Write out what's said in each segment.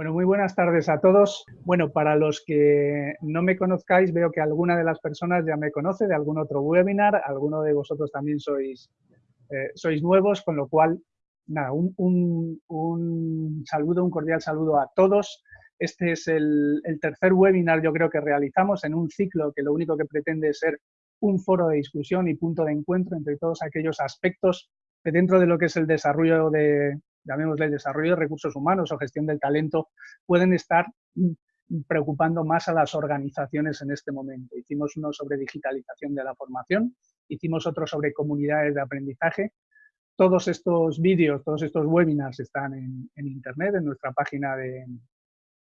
Bueno, muy buenas tardes a todos. Bueno, para los que no me conozcáis, veo que alguna de las personas ya me conoce de algún otro webinar, alguno de vosotros también sois, eh, sois nuevos, con lo cual, nada, un, saludo, un cordial saludo a todos. Este es el, el, tercer webinar, yo creo que realizamos en un ciclo que lo único que pretende es ser un foro de discusión y punto de encuentro entre todos aquellos aspectos que dentro de lo que es el desarrollo de, llamémosle desarrollo de recursos humanos o gestión del talento, pueden estar preocupando más a las organizaciones en este momento. Hicimos uno sobre digitalización de la formación, hicimos otro sobre comunidades de aprendizaje. Todos estos vídeos, todos estos webinars están en, Internet, en nuestra página de,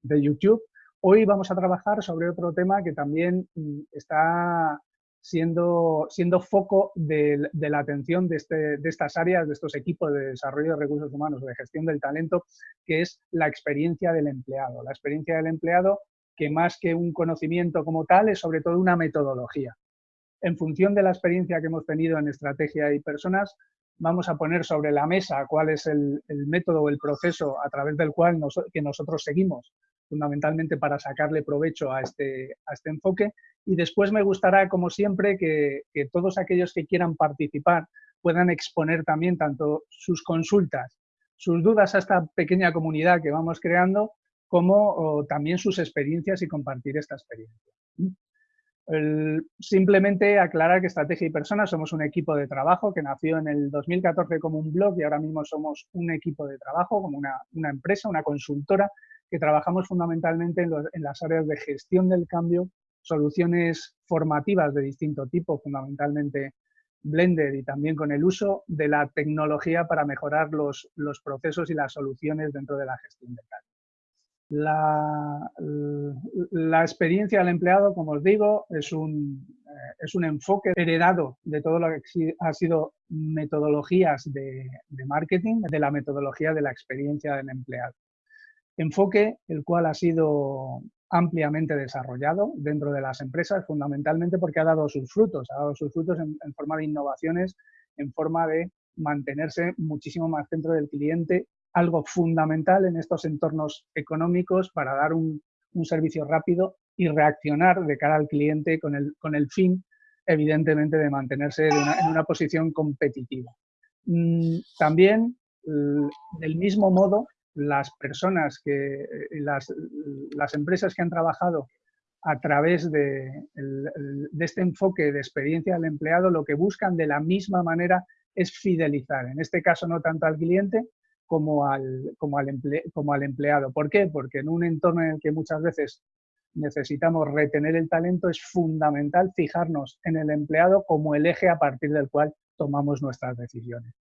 de YouTube. Hoy vamos a trabajar sobre otro tema que también mm, está siendo, siendo foco de, la atención de, este, de, estas áreas, de estos equipos de desarrollo de recursos humanos, de gestión del talento, que es la experiencia del empleado. La experiencia del empleado que más que un conocimiento como tal es sobre todo una metodología. En función de la experiencia que hemos tenido en estrategia y personas, vamos a poner sobre la mesa cuál es el, método o el proceso a través del cual que nosotros seguimos fundamentalmente para sacarle provecho a este, a este enfoque. Y después me gustará, como siempre, que, todos aquellos que quieran participar puedan exponer también tanto sus consultas, sus dudas a esta pequeña comunidad que vamos creando, como también sus experiencias y compartir esta experiencia. simplemente aclarar que Estrategia y Personas somos un equipo de trabajo que nació en el 2014 como un blog y ahora mismo somos un equipo de trabajo, como una, una empresa, una consultora que trabajamos fundamentalmente en, las áreas de gestión del cambio, soluciones formativas de distinto tipo, fundamentalmente Blender y también con el uso de la tecnología para mejorar los, procesos y las soluciones dentro de la gestión del cambio. La, experiencia del empleado, como os digo, es un, eh, es un enfoque heredado de todo lo que ha sido metodologías de marketing, de la metodología de la experiencia del empleado enfoque el cual ha sido ampliamente desarrollado dentro de las empresas, fundamentalmente porque ha dado sus frutos, ha dado sus frutos en, forma de innovaciones, en forma de mantenerse muchísimo más dentro del cliente, algo fundamental en estos entornos económicos para dar un, servicio rápido y reaccionar de cara al cliente con el, con el fin, evidentemente, de mantenerse en una posición competitiva. Mm, también, del mismo modo, las personas que, eh, las, las empresas que han trabajado a través de, de, este enfoque de experiencia del empleado, lo que buscan de la misma manera es fidelizar, en este caso no tanto al cliente como al, como al, como al empleado. ¿Por qué? Porque en un entorno en el que muchas veces necesitamos retener el talento, es fundamental fijarnos en el empleado como el eje a partir del cual tomamos nuestras decisiones.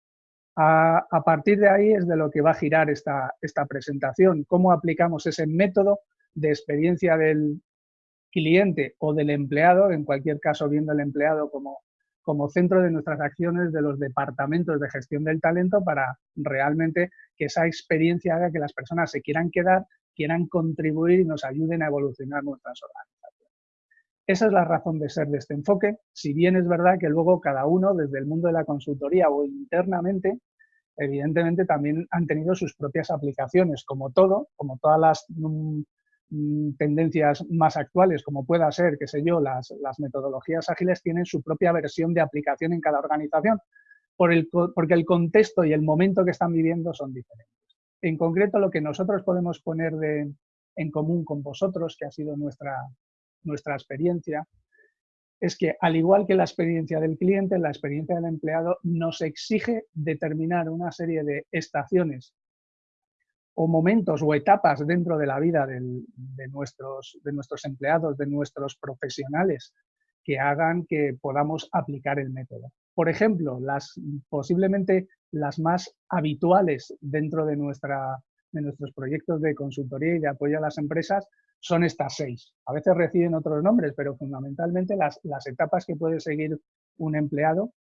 A, partir de ahí es de lo que va a girar esta, esta presentación, cómo aplicamos ese método de experiencia del cliente o del empleado, en cualquier caso viendo al empleado como, como centro de nuestras acciones de los departamentos de gestión del talento para realmente que esa experiencia haga que las personas se quieran quedar, quieran contribuir y nos ayuden a evolucionar nuestras organizaciones. Esa es la razón de ser de este enfoque, si bien es verdad que luego cada uno, desde el mundo de la consultoría o internamente, evidentemente también han tenido sus propias aplicaciones, como todo, como todas las mm, mm, tendencias más actuales, como pueda ser, qué sé yo, las, metodologías ágiles tienen su propia versión de aplicación en cada organización, por el, porque el contexto y el momento que están viviendo son diferentes. En concreto, lo que nosotros podemos poner en común con vosotros, que ha sido nuestra, nuestra experiencia, es que al igual que la experiencia del cliente, la experiencia del empleado nos exige determinar una serie de estaciones o momentos o etapas dentro de la vida de, nuestros, de nuestros empleados, de nuestros profesionales, que hagan que podamos aplicar el método. Por ejemplo, las, posiblemente las más habituales dentro de, nuestra, de nuestros proyectos de consultoría y de apoyo a las empresas son estas seis. A veces reciben otros nombres, pero fundamentalmente las, etapas que puede seguir un empleado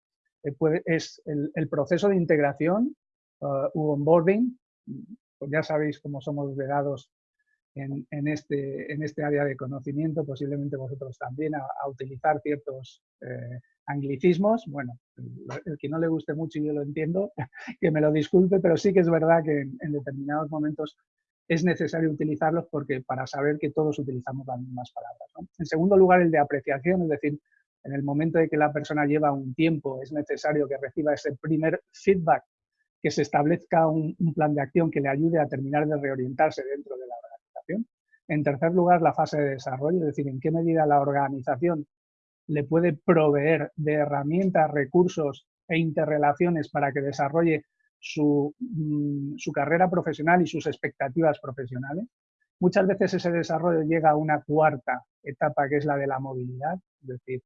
eh, es el, proceso de integración uh, u onboarding. Pues ya sabéis cómo somos vedados en, este, en este área de conocimiento, posiblemente vosotros también, a, utilizar ciertos eh, anglicismos. Bueno, el, que no le guste mucho yo lo entiendo, que me lo disculpe, pero sí que es verdad que en determinados momentos es necesario utilizarlos porque para saber que todos utilizamos las mismas palabras. En segundo lugar, el de apreciación, es decir, en el momento de que la persona lleva un tiempo, es necesario que reciba ese primer feedback, que se establezca un, plan de acción que le ayude a terminar de reorientarse dentro de la organización. En tercer lugar, la fase de desarrollo, es decir, en qué medida la organización le puede proveer de herramientas, recursos e interrelaciones para que desarrolle su, mm, su, carrera profesional y sus expectativas profesionales. Muchas veces ese desarrollo llega a una cuarta etapa que es la de la movilidad, es decir,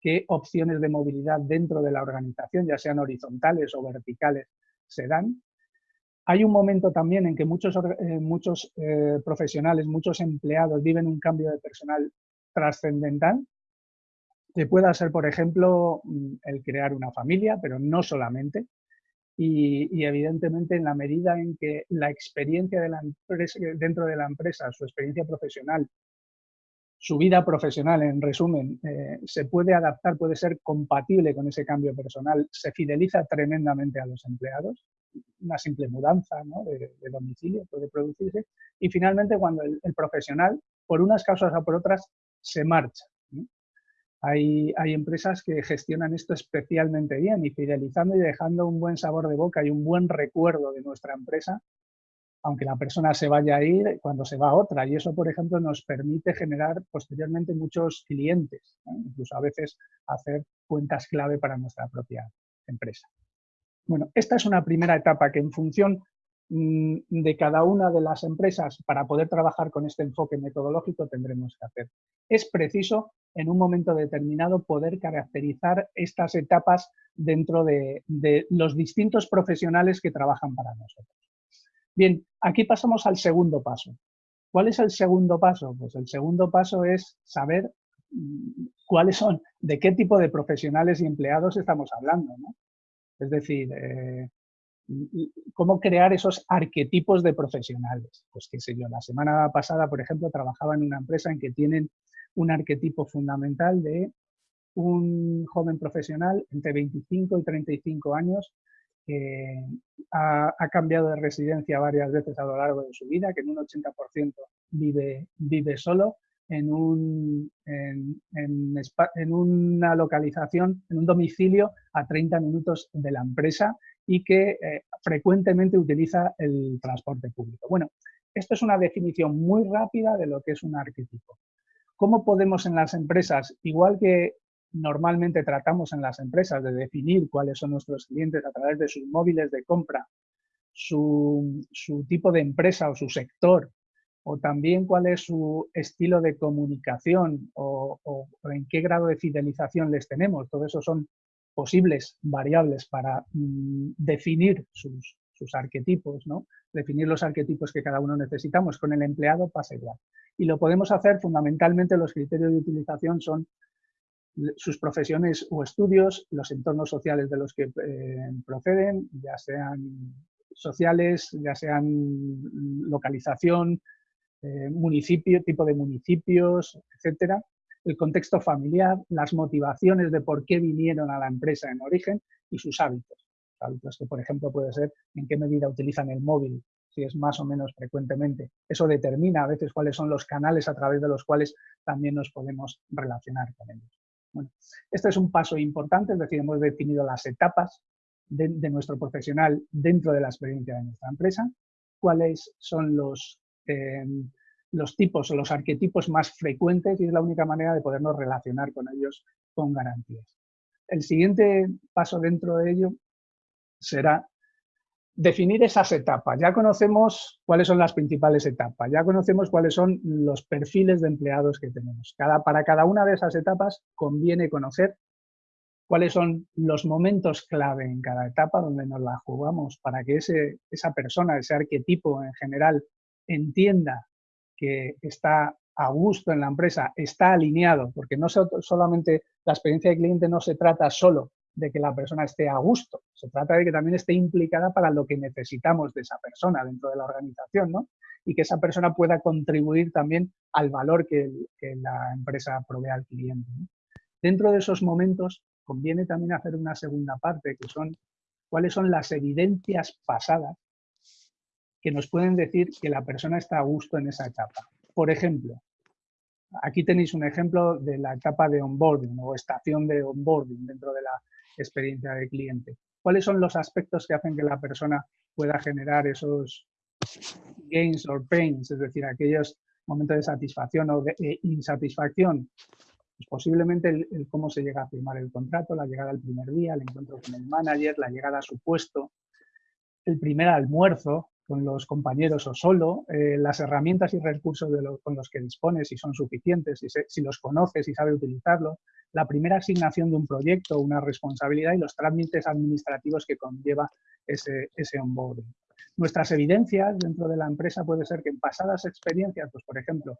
qué opciones de movilidad dentro de la organización, ya sean horizontales o verticales, se dan. Hay un momento también en que muchos, eh, muchos eh, profesionales, muchos empleados viven un cambio de personal trascendental, que pueda ser, por ejemplo, mm, el crear una familia, pero no solamente. Y, evidentemente en la medida en que la experiencia de empresa, dentro de la empresa, su experiencia profesional, su vida profesional, en resumen, eh, se puede adaptar, puede ser compatible con ese cambio personal, se fideliza tremendamente a los empleados, una simple mudanza de, domicilio puede producirse, y finalmente cuando el, profesional, por unas causas o por otras, se marcha. Hay, empresas que gestionan esto especialmente bien y fidelizando y dejando un buen sabor de boca y un buen recuerdo de nuestra empresa aunque la persona se vaya a ir cuando se va a otra. Y eso, por ejemplo, nos permite generar posteriormente muchos clientes, incluso a veces hacer cuentas clave para nuestra propia empresa. Bueno, esta es una primera etapa que en función de cada una de las empresas para poder trabajar con este enfoque metodológico tendremos que hacer. Es preciso en un momento determinado poder caracterizar estas etapas dentro de los distintos profesionales que trabajan para nosotros. Bien, aquí pasamos al segundo paso. ¿Cuál es el segundo paso? Pues el segundo paso es saber mm, cuáles son, de qué tipo de profesionales y empleados estamos hablando. Es decir, eh, cómo crear esos arquetipos de profesionales. Pues qué sé yo, la semana pasada, por ejemplo, trabajaba en una empresa en que tienen un arquetipo fundamental de un joven profesional entre 25 y 35 años que ha, cambiado de residencia varias veces a lo largo de su vida, que en un 80% vive, solo, en, una localización, en un domicilio a 30 minutos de la empresa y que eh, frecuentemente utiliza el transporte público. Bueno, esto es una definición muy rápida de lo que es un arquetipo. ¿Cómo podemos en las empresas, igual que normalmente tratamos en las empresas de definir cuáles son nuestros clientes a través de sus móviles de compra, su, tipo de empresa o su sector, o también cuál es su estilo de comunicación o, en qué grado de fidelización les tenemos. Todo eso son posibles variables para mm, definir sus, sus arquetipos, ¿no? definir los arquetipos que cada uno necesitamos. Con el empleado pasa igual. Y lo podemos hacer fundamentalmente, los criterios de utilización son sus profesiones o estudios, los entornos sociales de los que eh, proceden, ya sean sociales, ya sean localización, eh, municipio, tipo de municipios, etcétera, el contexto familiar, las motivaciones de por qué vinieron a la empresa en origen y sus hábitos. Hábitos que, por ejemplo, puede ser en qué medida utilizan el móvil, si es más o menos frecuentemente. Eso determina a veces cuáles son los canales a través de los cuales también nos podemos relacionar con ellos. Bueno, este es un paso importante, es decir, hemos definido las etapas de, nuestro profesional dentro de la experiencia de nuestra empresa, cuáles son los, em, los tipos o los arquetipos más frecuentes y es la única manera de podernos relacionar con ellos con garantías. El siguiente paso dentro de ello será definir esas etapas. Ya conocemos cuáles son las principales etapas, ya conocemos cuáles son los perfiles de empleados que tenemos. Cada, para cada una de esas etapas conviene conocer cuáles son los momentos clave en cada etapa donde nos la jugamos para que ese, esa persona, ese arquetipo en general, entienda que está a gusto en la empresa, está alineado, porque no solamente la experiencia de cliente no se trata solo de que la persona esté a gusto, se trata de que también esté implicada para lo que necesitamos de esa persona dentro de la organización, ¿no? Y que esa persona pueda contribuir también al valor que, la empresa provee al cliente. Dentro de esos momentos conviene también hacer una segunda parte, que son cuáles son las evidencias pasadas que nos pueden decir que la persona está a gusto en esa etapa. Por ejemplo, aquí tenéis un ejemplo de la etapa de onboarding o estación de onboarding dentro de la experiencia de cliente. ¿Cuáles son los aspectos que hacen que la persona pueda generar esos gains or pains, es decir, aquellos momentos de satisfacción o de eh, insatisfacción? Pues posiblemente el, cómo se llega a firmar el contrato, la llegada al primer día, el encuentro con el manager, la llegada a su puesto, el primer almuerzo con los compañeros o solo, eh, las herramientas y recursos con los que dispones, si son suficientes, si, si los conoces y sabes utilizarlos, la primera asignación de un proyecto, una responsabilidad y los trámites administrativos que conlleva ese, ese onboarding. Nuestras evidencias dentro de la empresa puede ser que en pasadas experiencias, pues por ejemplo,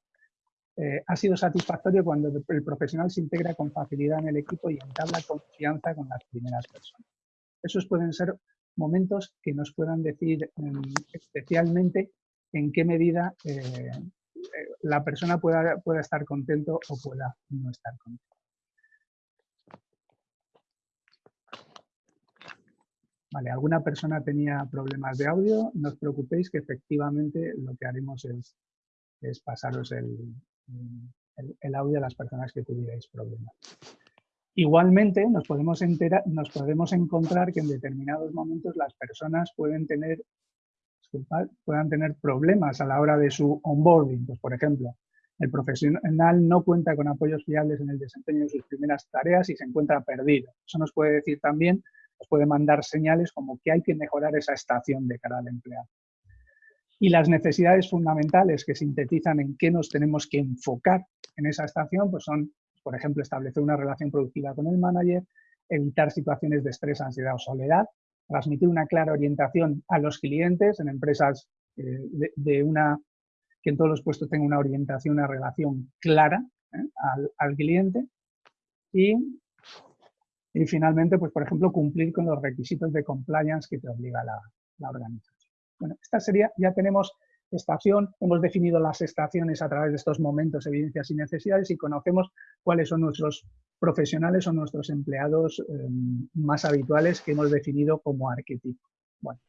eh, ha sido satisfactorio cuando el profesional se integra con facilidad en el equipo y entabla confianza con las primeras personas. Esos pueden ser momentos que nos puedan decir em, especialmente en qué medida eh, eh, la persona pueda, pueda estar contento o pueda no estar contento. Vale, alguna persona tenía problemas de audio, no os preocupéis que efectivamente lo que haremos es, es pasaros el, el, audio a las personas que tuvierais problemas. Igualmente, nos podemos, enterar, nos podemos encontrar que en determinados momentos las personas pueden tener, puedan tener problemas a la hora de su onboarding. Pues, por ejemplo, el profesional no cuenta con apoyos fiables en el desempeño de sus primeras tareas y se encuentra perdido. Eso nos puede decir también, nos puede mandar señales como que hay que mejorar esa estación de cara al empleado. Y las necesidades fundamentales que sintetizan en qué nos tenemos que enfocar en esa estación, pues son, por ejemplo, establecer una relación productiva con el manager, evitar situaciones de estrés, ansiedad o soledad, transmitir una clara orientación a los clientes en empresas eh, de, una que en todos los puestos tenga una orientación, una relación clara ¿eh? al, cliente y, y, finalmente, pues por ejemplo, cumplir con los requisitos de compliance que te obliga la, la organización. Bueno, esta sería, ya tenemos estación, hemos definido las estaciones a través de estos momentos, evidencias y necesidades y conocemos cuáles son nuestros profesionales o nuestros empleados em, más habituales que hemos definido como arquetipo. Bueno,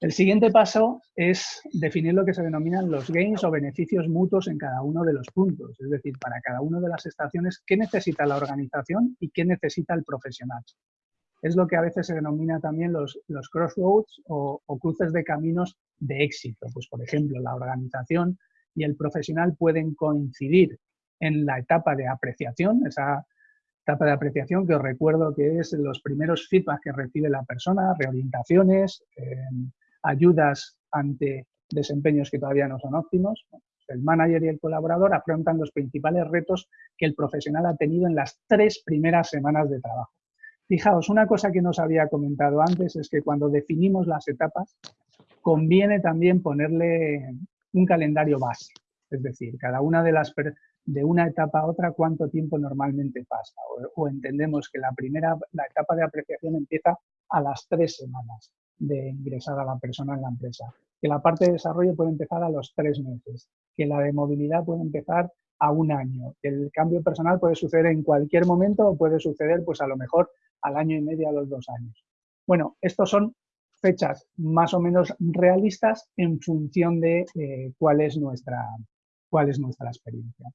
el siguiente paso es definir lo que se denominan los gains o beneficios mutuos en cada uno de los puntos, es decir, para cada una de las estaciones, qué necesita la organización y qué necesita el profesional es lo que a veces se denomina también los, los crossroads o, cruces de caminos de éxito. Pues, por ejemplo, la organización y el profesional pueden coincidir en la etapa de apreciación, esa etapa de apreciación que os recuerdo que es los primeros feedback que recibe la persona, reorientaciones, em, ayudas ante desempeños que todavía no son óptimos. El manager y el colaborador afrontan los principales retos que el profesional ha tenido en las tres primeras semanas de trabajo. Fijaos, una cosa que nos había comentado antes es que cuando definimos las etapas, conviene también ponerle un calendario base. Es decir, cada una de las de una etapa a otra, cuánto tiempo normalmente pasa. O, entendemos que la primera, la etapa de apreciación empieza a las tres semanas de ingresar a la persona en la empresa. Que la parte de desarrollo puede empezar a los tres meses. Que la de movilidad puede empezar a un año. El cambio personal puede suceder en cualquier momento o puede suceder, pues a lo mejor al año y medio, a los dos años. Bueno, estos son fechas más o menos realistas en función de eh, cuál, es nuestra, cuál es nuestra experiencia.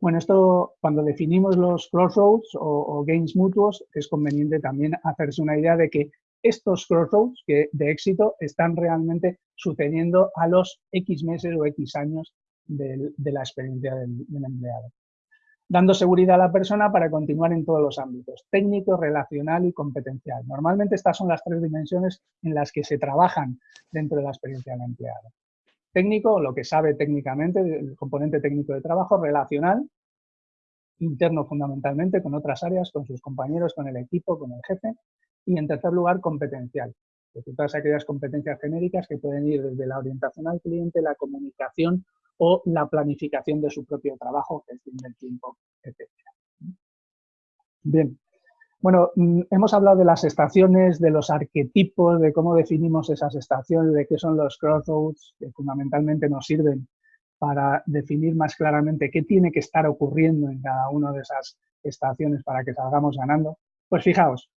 Bueno, esto cuando definimos los crossroads o, gains mutuos es conveniente también hacerse una idea de que estos crossroads de éxito están realmente sucediendo a los X meses o X años de, la experiencia del, empleado. Dando seguridad a la persona para continuar en todos los ámbitos, técnico, relacional y competencial. Normalmente estas son las tres dimensiones en las que se trabajan dentro de la experiencia del empleado. Técnico, lo que sabe técnicamente, el componente técnico de trabajo, relacional, interno fundamentalmente, con otras áreas, con sus compañeros, con el equipo, con el jefe, y en tercer lugar, competencial, todas aquellas competencias genéricas que pueden ir desde la orientación al cliente, la comunicación o la planificación de su propio trabajo, gestión del tiempo, etc. Bien, bueno, mm, hemos hablado de las estaciones, de los arquetipos, de cómo definimos esas estaciones, de qué son los crossroads, que fundamentalmente nos sirven para definir más claramente qué tiene que estar ocurriendo en cada una de esas estaciones para que salgamos ganando. Pues fijaos,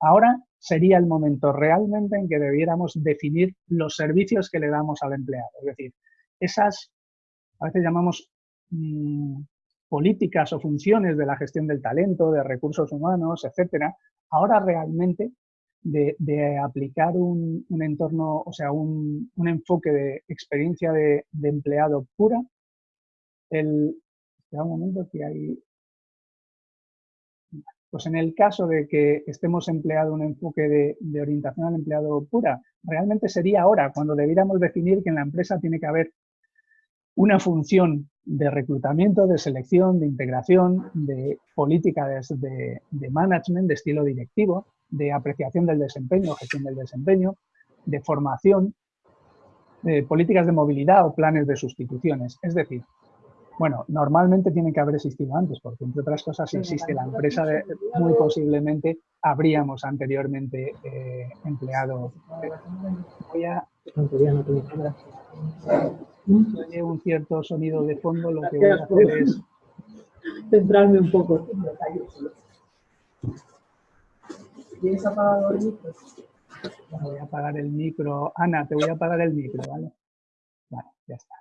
Ahora sería el momento realmente en que debiéramos definir los servicios que le damos al empleado. Es decir, esas, a veces llamamos mm, políticas o funciones de la gestión del talento, de recursos humanos, etcétera, ahora realmente de, aplicar un, entorno, o sea, un, enfoque de experiencia de, empleado pura, el, un momento que hay, pues en el caso de que estemos empleado un enfoque de, de, orientación al empleado pura, realmente sería ahora cuando debiéramos definir que en la empresa tiene que haber una función de reclutamiento, de selección, de integración, de política de, management, de estilo directivo, de apreciación del desempeño, gestión del desempeño, de formación, de políticas de movilidad o planes de sustituciones. Es decir, bueno, normalmente tiene que haber existido antes, porque entre otras cosas, si existe la empresa, muy posiblemente habríamos anteriormente eh, empleado. Voy a oye un cierto sonido de fondo, lo que voy a hacer es... Centrarme un poco. ¿Tienes apagado el micro? Voy a apagar el micro. Ana, te voy a apagar el micro, ¿vale? Vale, ya está.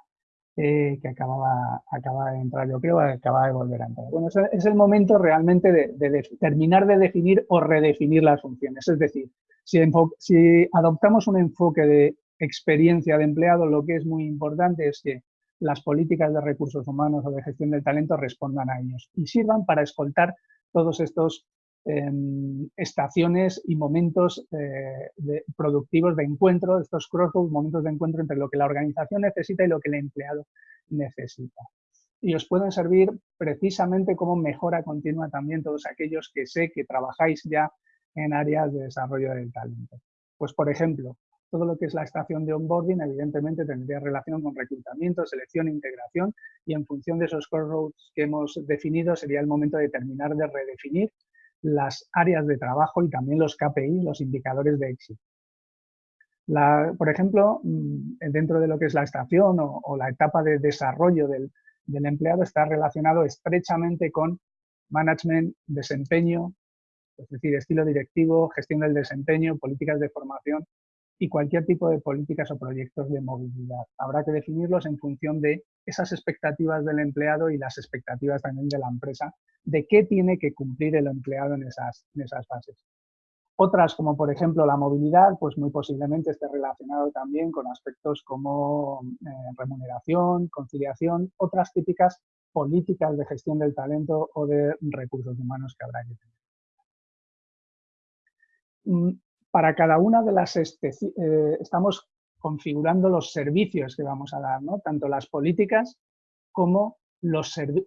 Eh, que acababa, acaba de entrar, yo creo, acaba de volver a entrar. Bueno, es el momento realmente de, terminar de definir o redefinir las funciones. Es decir, si, si adoptamos un enfoque de experiencia de empleado, lo que es muy importante es que las políticas de recursos humanos o de gestión del talento respondan a ellos y sirvan para escoltar todos estos em, estaciones y momentos eh, productivos de encuentro, estos crossroads, momentos de encuentro entre lo que la organización necesita y lo que el empleado necesita. Y os pueden servir precisamente como mejora continua también todos aquellos que sé que trabajáis ya en áreas de desarrollo del talento. Pues, por ejemplo, todo lo que es la estación de onboarding, evidentemente tendría relación con reclutamiento, selección integración y en función de esos crossroads que hemos definido sería el momento de terminar de redefinir las áreas de trabajo y también los KPI, los indicadores de éxito. por ejemplo, mm, dentro de lo que es la estación o, la etapa de desarrollo del, del empleado está relacionado estrechamente con management, desempeño, es decir, estilo directivo, gestión del desempeño, políticas de formación y cualquier tipo de políticas o proyectos de movilidad. Habrá que definirlos en función de esas expectativas del empleado y las expectativas también de la empresa, de qué tiene que cumplir el empleado en esas, en esas fases. Otras, como por ejemplo la movilidad, pues muy posiblemente esté relacionado también con aspectos como eh, remuneración, conciliación, otras típicas políticas de gestión del talento o de recursos humanos que habrá que tener. Para cada una de las, eh, estamos configurando los servicios que vamos a dar, ¿no? tanto las políticas como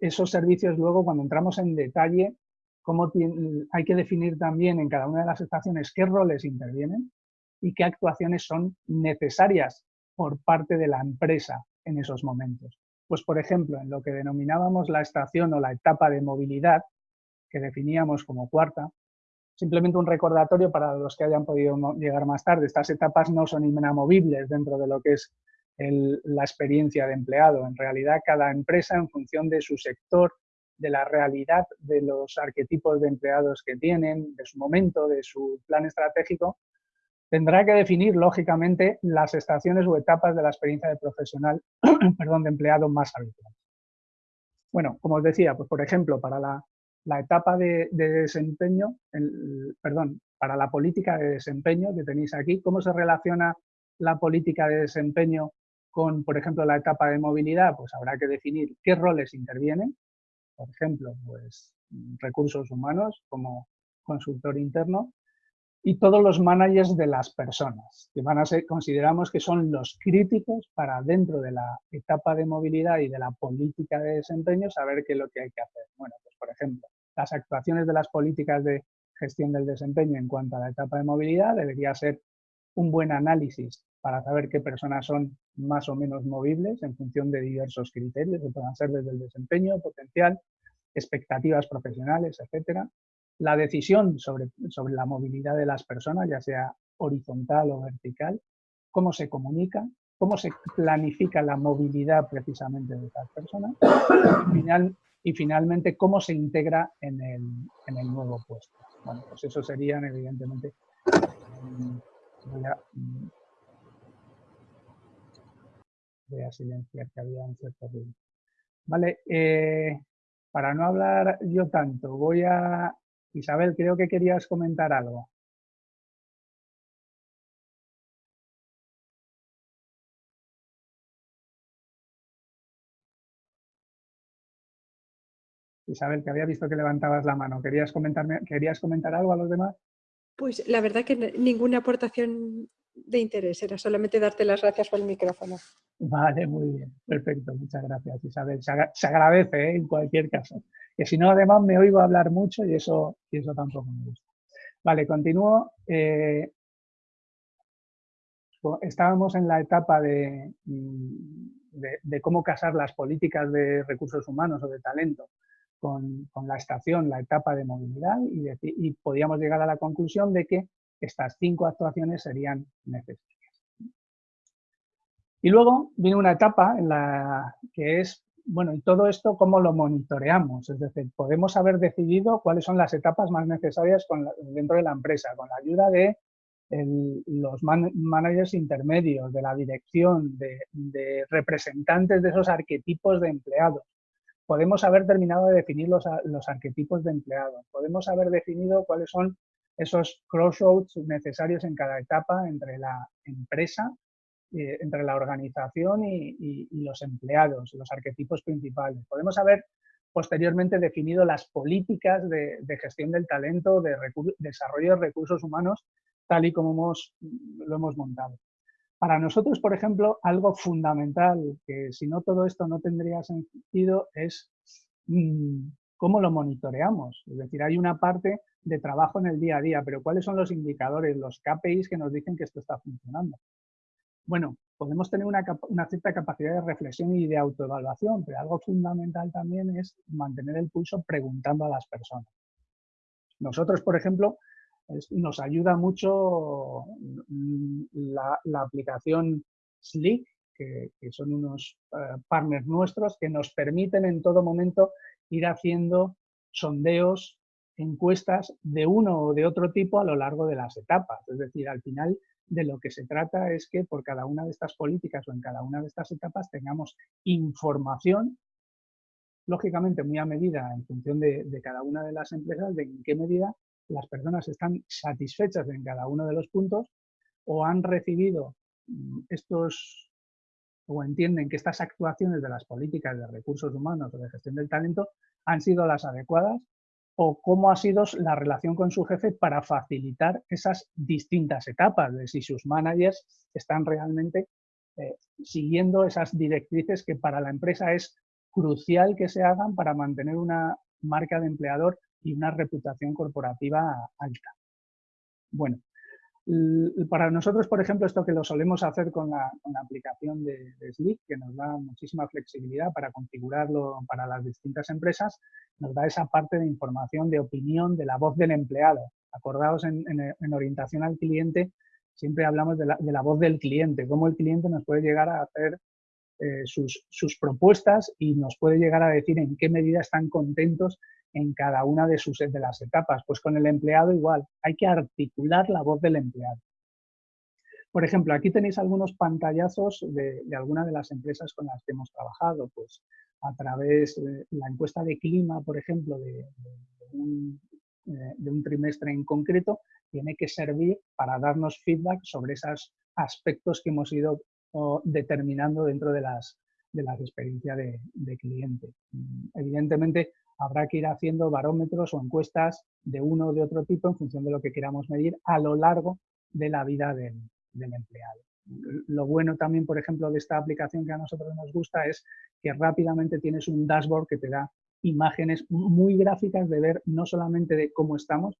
esos servicios luego cuando entramos en detalle, cómo hay que definir también en cada una de las estaciones qué roles intervienen y qué actuaciones son necesarias por parte de la empresa en esos momentos. Pues, por ejemplo, en lo que denominábamos la estación o la etapa de movilidad, que definíamos como cuarta, Simplemente un recordatorio para los que hayan podido llegar más tarde. Estas etapas no son inamovibles dentro de lo que es la experiencia de empleado. En realidad, cada empresa, en función de su sector, de la realidad de los arquetipos de empleados que tienen, de su momento, de su plan estratégico, tendrá que definir, lógicamente, las estaciones o etapas de la experiencia de profesional, perdón, de empleado más habitual. Bueno, como os decía, pues por ejemplo, para la la etapa de, desempeño, perdón, para la política de desempeño que tenéis aquí, cómo se relaciona la política de desempeño con, por ejemplo, la etapa de movilidad, pues habrá que definir qué roles intervienen, por ejemplo, pues recursos humanos como consultor interno, y todos los managers de las personas, que van a ser, consideramos que son los críticos para dentro de la etapa de movilidad y de la política de desempeño saber qué es lo que hay que hacer. Bueno, pues por ejemplo, las actuaciones de las políticas de gestión del desempeño en cuanto a la etapa de movilidad debería ser un buen análisis para saber qué personas son más o menos movibles en función de diversos criterios, que puedan ser desde el desempeño potencial, expectativas profesionales, etcétera, la decisión sobre, sobre la movilidad de las personas, ya sea horizontal o vertical, cómo se comunica, cómo se planifica la movilidad precisamente de estas personas. Y, final, y finalmente cómo se integra en el, en el nuevo puesto. Bueno, pues eso serían evidentemente. Voy a, voy a silenciar que había un cierto ruido. Vale, eh, para no hablar yo tanto, voy a... Isabel, creo que querías comentar algo. Isabel, que había visto que levantabas la mano. ¿Querías, comentarme, ¿Querías comentar algo a los demás? Pues la verdad que ninguna aportación de interés, era solamente darte las gracias por el micrófono. Vale, muy bien, perfecto, muchas gracias Isabel. Se, agradece ¿eh? en cualquier caso. Que si no, además me oigo hablar mucho y eso, y eso tampoco me gusta. Vale, continúo. Eh, estábamos en la etapa de, de, cómo casar las políticas de recursos humanos o de talento con, la estación, la etapa de movilidad y, podíamos llegar a la conclusión de que estas cinco actuaciones serían necesarias. Y luego viene una etapa en la que es, bueno, y todo esto cómo lo monitoreamos, es decir, podemos haber decidido cuáles son las etapas más necesarias dentro de la empresa, con la ayuda de los managers intermedios, de la dirección, de representantes de esos arquetipos de empleados, podemos haber terminado de definir los, arquetipos de empleados, podemos haber definido cuáles son esos crossroads necesarios en cada etapa entre la empresa, eh, entre la organización y, los empleados, los arquetipos principales. Podemos haber posteriormente definido las políticas de, gestión del talento, de desarrollo de recursos humanos, tal y como lo hemos montado. Para nosotros, por ejemplo, algo fundamental, que si no todo esto no tendría sentido, es mm, cómo lo monitoreamos. Es decir, hay una parte de trabajo en el día a día, pero ¿cuáles son los indicadores, los KPIs que nos dicen que esto está funcionando? Bueno, podemos tener una, una cierta capacidad de reflexión y de autoevaluación, pero algo fundamental también es mantener el pulso preguntando a las personas. Nosotros, por ejemplo, nos ayuda mucho mm, la, aplicación Slick, que, son unos eh, partners nuestros que nos permiten en todo momento ir haciendo sondeos, encuestas de uno o de otro tipo a lo largo de las etapas. Es decir, al final de lo que se trata es que por cada una de estas políticas o en cada una de estas etapas tengamos información, lógicamente muy a medida en función de, de cada una de las empresas, de en qué medida las personas están satisfechas en cada uno de los puntos o han recibido mm, estos o entienden que estas actuaciones de las políticas de recursos humanos o de gestión del talento han sido las adecuadas o cómo ha sido la relación con su jefe para facilitar esas distintas etapas de si sus managers están realmente eh, siguiendo esas directrices que para la empresa es crucial que se hagan para mantener una marca de empleador y una reputación corporativa alta. Bueno, para nosotros, por ejemplo, esto que lo solemos hacer con la, aplicación de, Slick, que nos da muchísima flexibilidad para configurarlo para las distintas empresas, nos da esa parte de información, de opinión, de la voz del empleado. Acordaos en, orientación al cliente, siempre hablamos de la, de voz del cliente, cómo el cliente nos puede llegar a hacer eh, sus, propuestas y nos puede llegar a decir en qué medida están contentos en cada una de, sus, de las etapas. Pues con el empleado igual, hay que articular la voz del empleado. Por ejemplo, aquí tenéis algunos pantallazos de, de algunas de las empresas con las que hemos trabajado, pues a través de la encuesta de clima, por ejemplo, de, un, eh, un trimestre en concreto, tiene que servir para darnos feedback sobre esos aspectos que hemos ido determinando dentro de las, de las experiencias de, cliente. Mm, evidentemente, habrá que ir haciendo barómetros o encuestas de uno o de otro tipo en función de lo que queramos medir a lo largo de la vida del, empleado. Lo bueno también, por ejemplo, de esta aplicación que a nosotros nos gusta es que rápidamente tienes un dashboard que te da imágenes muy gráficas de ver no solamente de cómo estamos,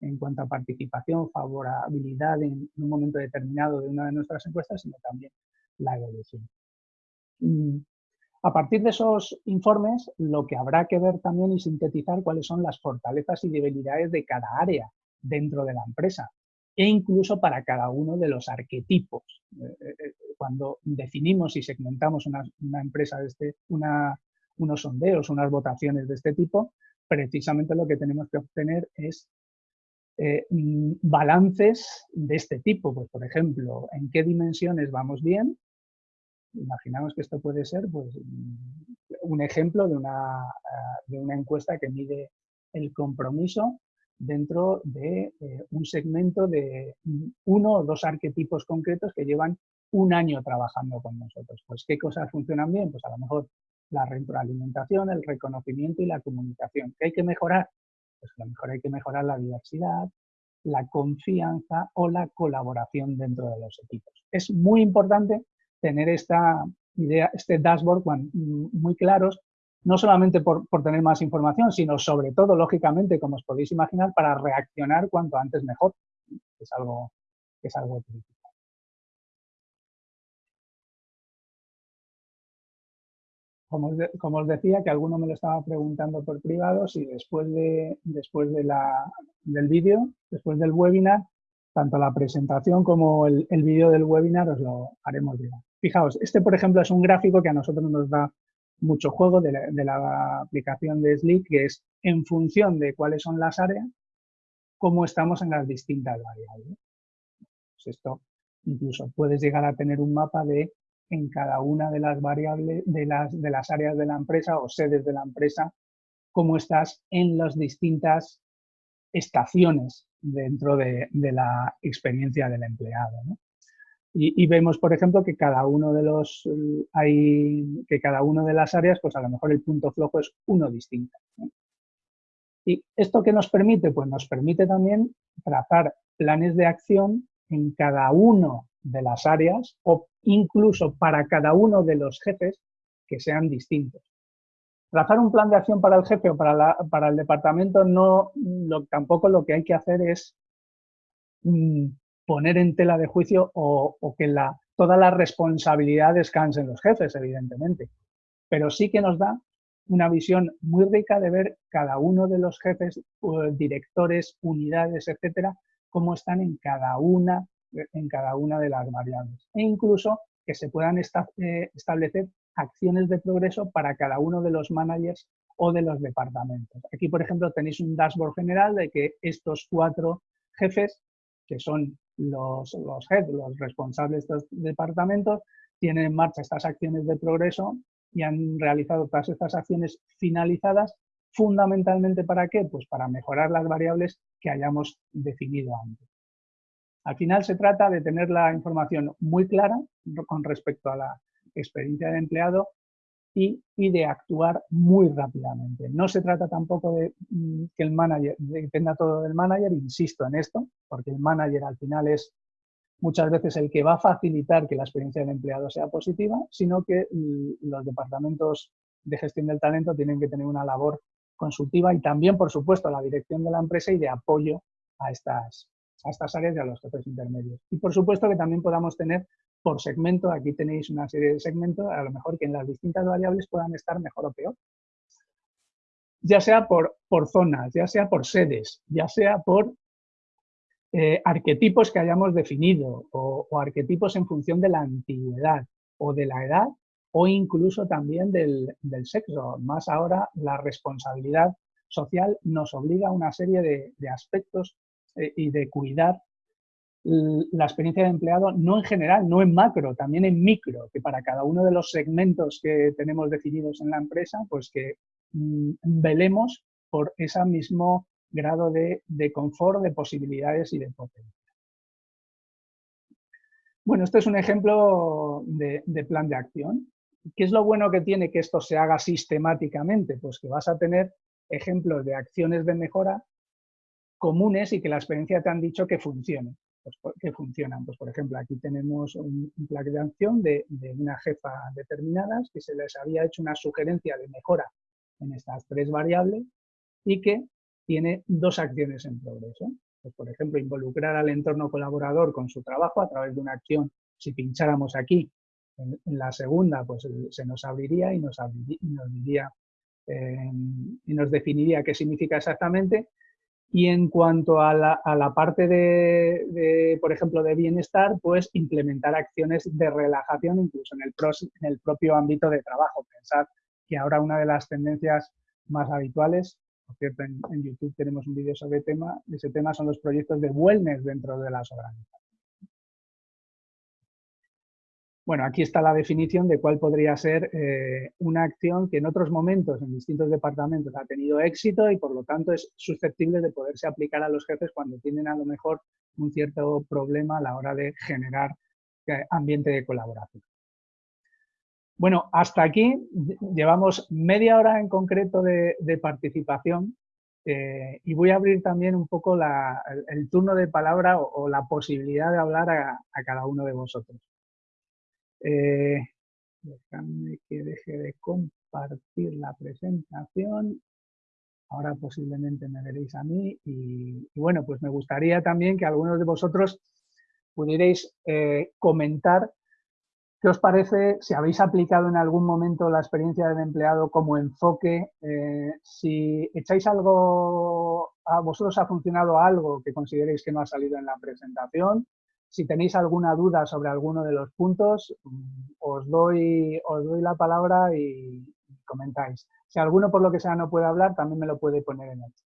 en cuanto a participación, favorabilidad en un momento determinado de una de nuestras encuestas, sino también la evolución. A partir de esos informes, lo que habrá que ver también y sintetizar cuáles son las fortalezas y debilidades de cada área dentro de la empresa e incluso para cada uno de los arquetipos. Eh, eh, eh, cuando definimos y segmentamos una, empresa, de este, unos sondeos, unas votaciones de este tipo, precisamente lo que tenemos que obtener es mm, balances de este tipo. Pues, por ejemplo, ¿en qué dimensiones vamos bien? Imaginamos que esto puede ser pues, un ejemplo de una, de una encuesta que mide el compromiso dentro de eh, un segmento de uno o dos arquetipos concretos que llevan un año trabajando con nosotros. Pues, ¿qué cosas funcionan bien? Pues a lo mejor la retroalimentación, el reconocimiento y la comunicación. ¿Qué hay que mejorar? Pues a lo mejor hay que mejorar la diversidad, la confianza o la colaboración dentro de los equipos. Es muy importante tener esta idea, este dashboard muy claros, no solamente por, tener más información, sino sobre todo, lógicamente, como os podéis imaginar, para reaccionar cuanto antes mejor. Es algo, es algo crítico. Como os, decía, que alguno me lo estaba preguntando por privado, si después, de, después de la, del vídeo, después del webinar, tanto la presentación como el, el vídeo del webinar os lo haremos llegar. Fijaos, este por ejemplo es un gráfico que a nosotros nos da mucho juego de la, aplicación de Slick, que es en función de cuáles son las áreas, cómo estamos en las distintas variables. Pues esto incluso puedes llegar a tener un mapa de en cada una de las variables, de las, de las áreas de la empresa o sedes de la empresa, cómo estás en las distintas estaciones dentro de, la experiencia del empleado. Y, vemos, por ejemplo, que cada uno de los hay que cada una de las áreas, pues a lo mejor el punto flojo es uno distinto. ¿Y esto qué nos permite? Pues nos permite también trazar planes de acción en cada uno de las áreas o incluso para cada uno de los jefes que sean distintos. Trazar un plan de acción para el jefe o para, para el departamento no, tampoco lo que hay que hacer es mm, poner en tela de juicio o, que la, toda la responsabilidad descanse en los jefes, evidentemente. Pero sí que nos da una visión muy rica de ver cada uno de los jefes, directores, unidades, etcétera, cómo están en cada una, en cada una de las variables. E incluso que se puedan eh, establecer acciones de progreso para cada uno de los managers o de los departamentos. Aquí, por ejemplo, tenéis un dashboard general de que estos cuatro jefes, que son los, los los responsables de estos departamentos, tienen en marcha estas acciones de progreso y han realizado todas estas acciones finalizadas, fundamentalmente para qué? Pues para mejorar las variables que hayamos definido antes. Al final se trata de tener la información muy clara con respecto a la experiencia del empleado y, de actuar muy rápidamente. No se trata tampoco de mm, que el manager dependa todo del manager, insisto en esto, porque el manager al final es muchas veces el que va a facilitar que la experiencia del empleado sea positiva, sino que mm, los departamentos de gestión del talento tienen que tener una labor consultiva y también, por supuesto, la dirección de la empresa y de apoyo a estas, a estas áreas y a los jefes intermedios. Y, por supuesto, que también podamos tener por segmento, aquí tenéis una serie de segmentos, a lo mejor que en las distintas variables puedan estar mejor o peor. Ya sea por, por zonas, ya sea por sedes, ya sea por eh, arquetipos que hayamos definido o, arquetipos en función de la antigüedad o de la edad o incluso también del, sexo. Más ahora la responsabilidad social nos obliga a una serie de, aspectos eh, y de cuidar la experiencia de empleado, no en general, no en macro, también en micro, que para cada uno de los segmentos que tenemos definidos en la empresa, pues que mm, velemos por ese mismo grado de, confort, de posibilidades y de potencia. Bueno, este es un ejemplo de, de plan de acción. ¿Qué es lo bueno que tiene que esto se haga sistemáticamente? Pues que vas a tener ejemplos de acciones de mejora comunes y que la experiencia te han dicho que funcionen pues, que funcionan. Pues, por ejemplo, aquí tenemos un, plan de acción de, una jefa determinadas que se les había hecho una sugerencia de mejora en estas tres variables y que tiene dos acciones en progreso. Pues, por ejemplo, involucrar al entorno colaborador con su trabajo a través de una acción. Si pincháramos aquí, en, la segunda, pues se nos abriría y nos, nos diría eh, y nos definiría qué significa exactamente y en cuanto a la, parte de, por ejemplo, de bienestar, pues implementar acciones de relajación incluso en el, en el propio ámbito de trabajo. Pensar que ahora una de las tendencias más habituales, por cierto, en, YouTube tenemos un vídeo sobre tema, ese tema son los proyectos de wellness dentro de las organizaciones. Bueno, aquí está la definición de cuál podría ser eh, una acción que en otros momentos, en distintos departamentos, ha tenido éxito y por lo tanto es susceptible de poderse aplicar a los jefes cuando tienen a lo mejor un cierto problema a la hora de generar eh, ambiente de colaboración. Bueno, hasta aquí llevamos media hora en concreto de, participación eh, y voy a abrir también un poco el, turno de palabra o, la posibilidad de hablar a cada uno de vosotros. Eh, que deje de compartir la presentación. Ahora posiblemente me veréis a mí y, bueno, pues me gustaría también que algunos de vosotros pudierais eh, comentar qué os parece, si habéis aplicado en algún momento la experiencia del empleado como enfoque, eh, si echáis algo, a vosotros ha funcionado algo que consideréis que no ha salido en la presentación, si tenéis alguna duda sobre alguno de los puntos, os doy, os doy la palabra y comentáis. Si alguno por lo que sea no puede hablar, también me lo puede poner en el chat.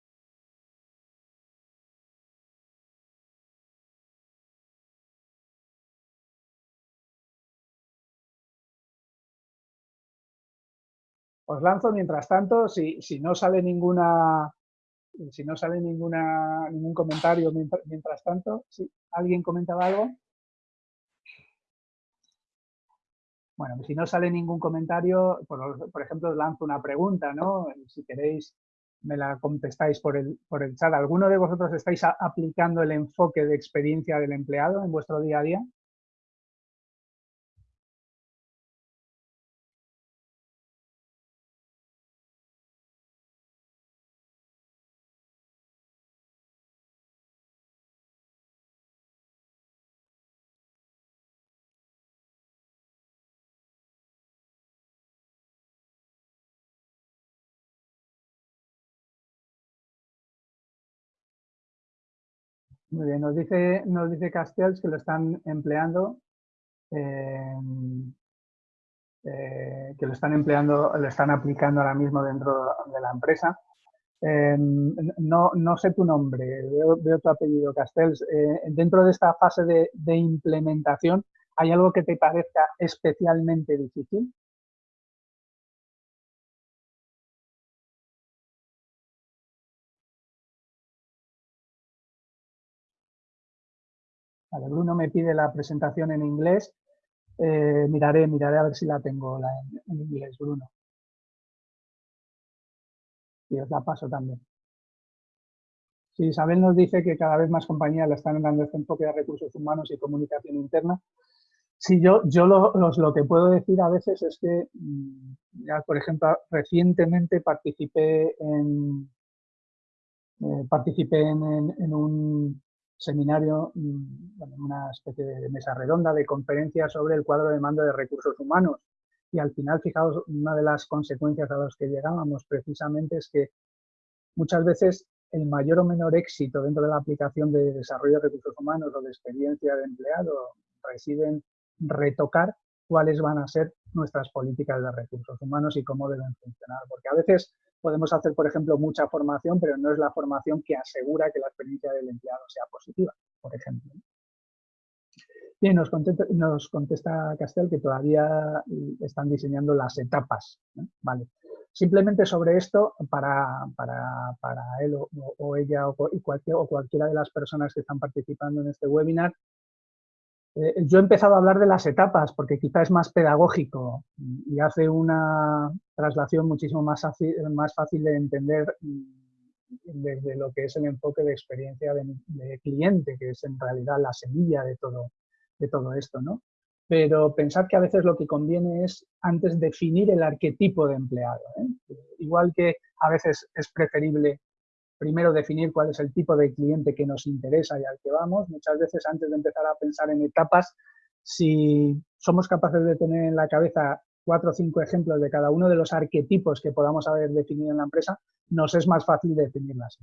Os lanzo mientras tanto, si, si no sale ninguna, si no sale ninguna, ningún comentario mientras, tanto, ¿sí? ¿alguien comentaba algo? Bueno, si no sale ningún comentario, por, ejemplo, os lanzo una pregunta, ¿no? Si queréis, me la contestáis por el, por el chat. ¿Alguno de vosotros estáis aplicando el enfoque de experiencia del empleado en vuestro día a día? Muy bien, nos dice, nos dice Castells que lo están empleando, eh, eh, que lo están empleando, lo están aplicando ahora mismo dentro de la empresa. Eh, no, no, sé tu nombre, veo, tu apellido, Castells. dentro de esta fase de implementación, ¿hay algo que te parezca especialmente difícil? Vale, Bruno me pide la presentación en inglés. Eh, miraré, miraré a ver si la tengo en, inglés, Bruno. Y os la paso también. Isabel nos dice que cada vez más compañías le están dando este enfoque de recursos humanos y comunicación interna. Sí, yo, yo lo, lo que puedo decir a veces es que, mm, ya, por ejemplo, recientemente participé en, eh, participé en un, seminario, mm, una especie de mesa redonda de conferencias sobre el cuadro de mando de recursos humanos. Y al final, fijaos, una de las consecuencias a las que llegábamos precisamente es que muchas veces el mayor o menor éxito dentro de la aplicación de desarrollo de recursos humanos o de experiencia de empleado reside en retocar cuáles van a ser nuestras políticas de recursos humanos y cómo deben funcionar. Porque a veces Podemos hacer, por ejemplo, mucha formación, pero no es la formación que asegura que la experiencia del empleado sea positiva, por ejemplo. Bien, nos contesta, nos contesta Castel que todavía están diseñando las etapas. Vale. Simplemente sobre esto, para, para, para él o, ella o, cualquier, o cualquiera de las personas que están participando en este webinar, eh, yo he empezado a hablar de las etapas porque quizá es más pedagógico y hace una traslación muchísimo más fácil, más fácil de entender mm, desde lo que es el enfoque de experiencia de, cliente, que es en realidad la semilla de todo, de todo esto. ¿no? Pero pensar que a veces lo que conviene es antes definir el arquetipo de empleado. ¿eh? Igual que a veces es preferible primero definir cuál es el tipo de cliente que nos interesa y al que vamos. Muchas veces antes de empezar a pensar en etapas, si somos capaces de tener en la cabeza cuatro o cinco ejemplos de cada uno de los arquetipos que podamos haber definido en la empresa, nos es más fácil definirlas.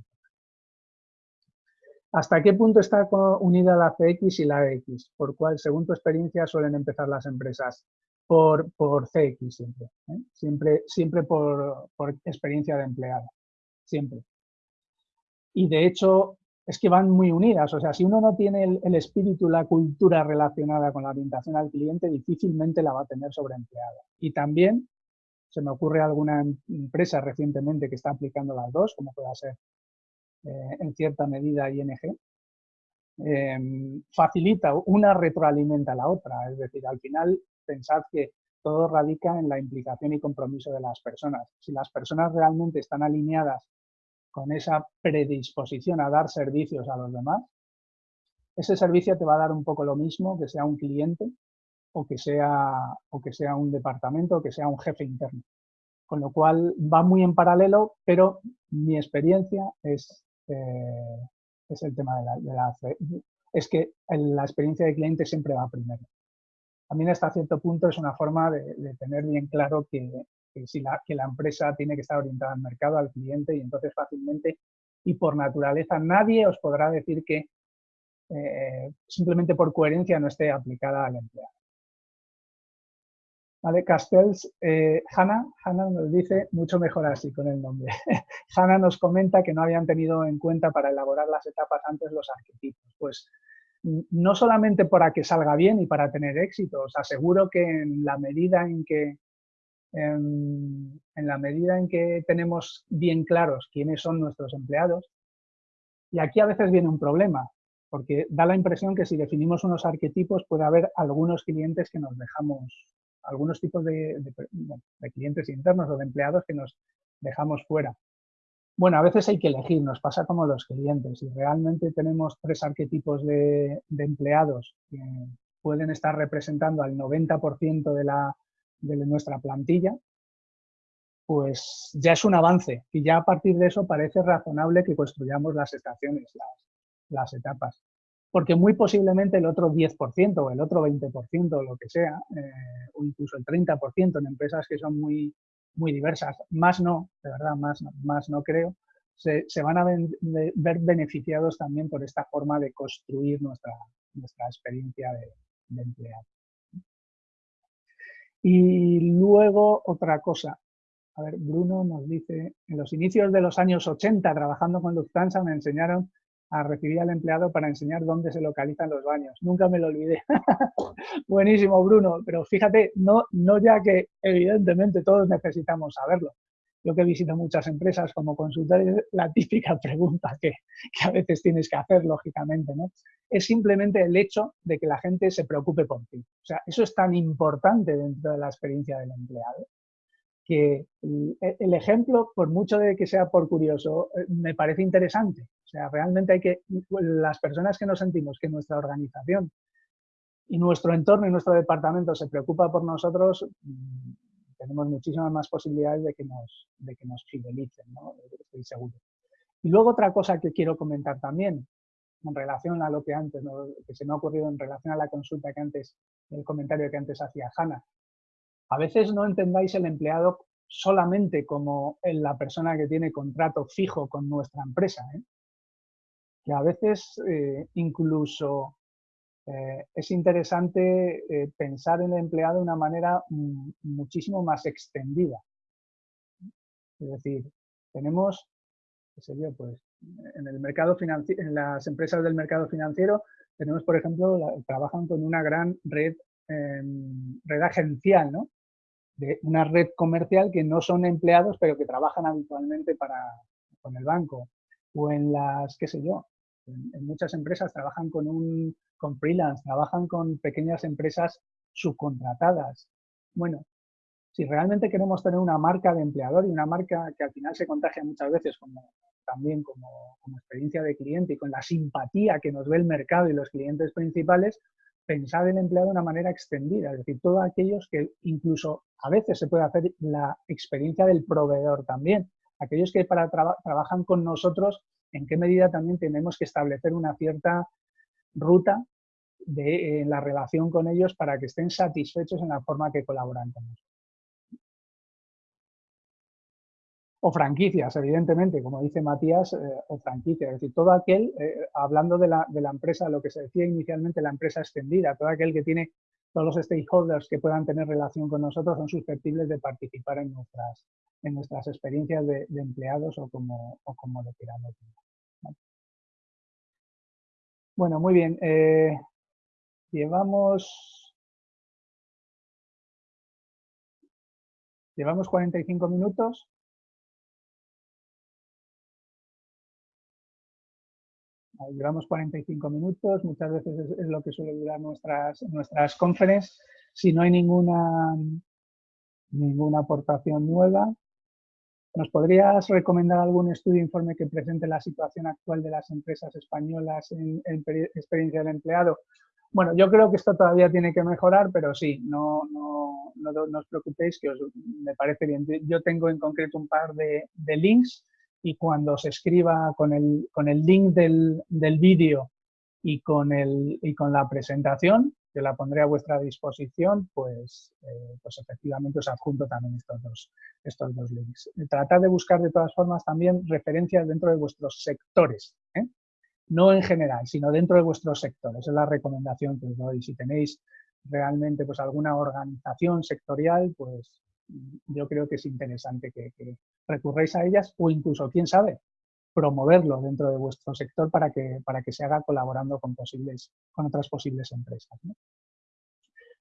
¿Hasta qué punto está unida la CX y la X? ¿Por cuál, según tu experiencia, suelen empezar las empresas? Por, por CX siempre, ¿eh? siempre, siempre por, por experiencia de empleado. siempre. Y de hecho, es que van muy unidas. O sea, si uno no tiene el, espíritu, la cultura relacionada con la orientación al cliente, difícilmente la va a tener sobre empleado. Y también se me ocurre alguna em, empresa recientemente que está aplicando las dos, como pueda ser eh, en cierta medida ING, eh, facilita, una retroalimenta a la otra. Es decir, al final pensad que todo radica en la implicación y compromiso de las personas. Si las personas realmente están alineadas con esa predisposición a dar servicios a los demás, ese servicio te va a dar un poco lo mismo que sea un cliente o que sea, o que sea un departamento o que sea un jefe interno. Con lo cual va muy en paralelo, pero mi experiencia es, eh, es el tema de la, de es que la experiencia de cliente siempre va primero. También hasta cierto punto es una forma de tener bien claro que, que, si la, empresa tiene que estar orientada al mercado, al cliente, y entonces fácilmente y por naturaleza nadie os podrá decir que eh, simplemente por coherencia no esté aplicada al empleado. ¿Vale? Castells, eh, Hanna, Hanna nos dice mucho mejor así con el nombre. Hanna nos comenta que no habían tenido en cuenta para elaborar las etapas antes los arquetipos. Pues no solamente para que salga bien y para tener éxito, os aseguro que en la medida en que en, la medida en que tenemos bien claros quiénes son nuestros empleados, y aquí a veces viene un problema, porque da la impresión que si definimos unos arquetipos puede haber algunos clientes que nos dejamos algunos tipos de, clientes internos o de empleados que nos dejamos fuera. Bueno, a veces hay que elegir, nos pasa como los clientes. Si realmente tenemos tres arquetipos de, de empleados que pueden estar representando al 90% de, la, de nuestra plantilla, pues ya es un avance y ya a partir de eso parece razonable que construyamos las estaciones, las, etapas porque muy posiblemente el otro 10% o el otro 20% o lo que sea, eh, o incluso el 30% en empresas que son muy, muy diversas, más no, de verdad, más, más no creo, se, se van a ver beneficiados también por esta forma de construir nuestra, nuestra experiencia de, de empleado. Y luego otra cosa, a ver, Bruno nos dice, en los inicios de los años 80, trabajando con Lufthansa, me enseñaron a recibir al empleado para enseñar dónde se localizan los baños. Nunca me lo olvidé. Buenísimo, Bruno, pero fíjate, no, no ya que evidentemente todos necesitamos saberlo. Yo que visito muchas empresas como consultor, la típica pregunta que, que, a veces tienes que hacer, lógicamente, ¿no? Es simplemente el hecho de que la gente se preocupe por ti. O sea, eso es tan importante dentro de la experiencia del empleado que el ejemplo, por mucho de que sea por curioso, eh, me parece interesante. O sea, realmente hay que, las personas que nos sentimos que nuestra organización y nuestro entorno y nuestro departamento se preocupa por nosotros, tenemos muchísimas más posibilidades de que nos, de que nos fidelicen, ¿no? estoy seguro. Y luego otra cosa que quiero comentar también, en relación a lo que antes, que se me ha ocurrido en relación a la consulta que antes, el comentario que antes hacía Hanna, a veces no entendáis el empleado solamente como la persona que tiene contrato fijo con nuestra empresa, ¿eh? que a veces eh, incluso eh, es interesante eh, pensar en el empleado de una manera muchísimo más extendida. Es decir, tenemos, qué sé yo, pues, en el mercado en las empresas del mercado financiero, tenemos, por ejemplo, trabajan con una gran red, em, red agencial, ¿no? de una red comercial que no son empleados, pero que trabajan habitualmente para, con el banco. O en las, qué sé yo, en, muchas empresas trabajan con, un, con freelance, trabajan con pequeñas empresas subcontratadas. Bueno, si realmente queremos tener una marca de empleador y una marca que al final se contagia muchas veces como, también como, experiencia de cliente y con la simpatía que nos ve el mercado y los clientes principales, pensar el empleado de una manera extendida, es decir, todos aquellos que incluso a veces se puede hacer la experiencia del proveedor también, aquellos que para tra trabajan con nosotros, en qué medida también tenemos que establecer una cierta ruta de eh, la relación con ellos para que estén satisfechos en la forma que colaboran con nosotros. o franquicias, evidentemente, como dice Matías, eh, o franquicias, es decir, todo aquel, eh, hablando de la, de la, empresa, lo que se decía inicialmente, la empresa extendida, todo aquel que tiene todos los stakeholders que puedan tener relación con nosotros son susceptibles de participar en nuestras, en nuestras experiencias de, empleados o como, o como lo queramos. Bueno, muy bien. Eh, llevamos... Llevamos 45 minutos. Llevamos 45 minutos, muchas veces es, lo que suele durar nuestras, conferencias. Si no hay ninguna, aportación nueva, ¿nos podrías recomendar algún estudio informe que presente la situación actual de las empresas españolas en, experiencia del empleado? Bueno, yo creo que esto todavía tiene que mejorar, pero sí, no, no, no, os preocupéis, que me parece bien. Yo tengo en concreto un par de links y cuando se escriba con el, con el link del, del vídeo y, con el, y con la presentación, que la pondré a vuestra disposición, pues, eh, pues efectivamente os adjunto también estos dos, estos dos links. Tratad de buscar de todas formas también referencias dentro de vuestros sectores, ¿eh? no en general, sino dentro de vuestros sectores. es la recomendación que os doy. Si tenéis realmente pues, alguna organización sectorial, pues yo creo que es interesante que, recurréis a ellas o incluso, quién sabe, promoverlo dentro de vuestro sector para que, para que se haga colaborando con, posibles, con otras posibles empresas.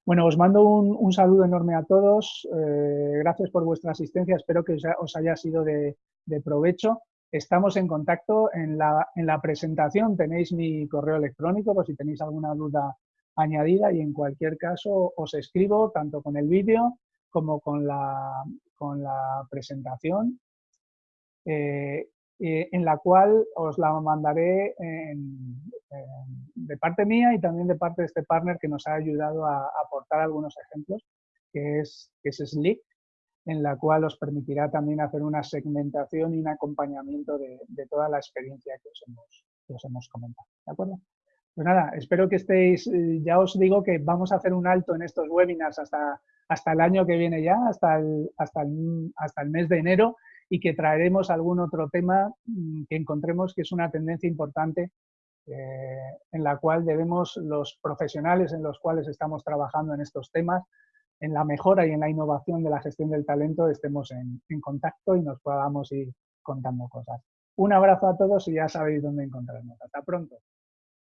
Bueno, os mando un, saludo enorme a todos. Eh, gracias por vuestra asistencia. Espero que os haya sido de, provecho. Estamos en contacto. En la, en la, presentación tenéis mi correo electrónico por si tenéis alguna duda añadida y en cualquier caso os escribo tanto con el vídeo como con la, con la presentación, eh, en la cual os la mandaré de parte mía y también de parte de este partner que nos ha ayudado a, aportar algunos ejemplos, que es, que es Slick, en la cual os permitirá también hacer una segmentación y un acompañamiento de, toda la experiencia que os hemos, que os hemos comentado. ¿De acuerdo? Pues nada, espero que estéis, eh, ya os digo que vamos a hacer un alto en estos webinars hasta, hasta el año que viene ya, hasta el, hasta, hasta el mes de enero, y que traeremos algún otro tema mm, que encontremos que es una tendencia importante eh, en la cual debemos los profesionales en los cuales estamos trabajando en estos temas, en la mejora y en la innovación de la gestión del talento, estemos en, en contacto y nos podamos ir contando cosas. Un abrazo a todos y ya sabéis dónde encontrarnos. Hasta pronto.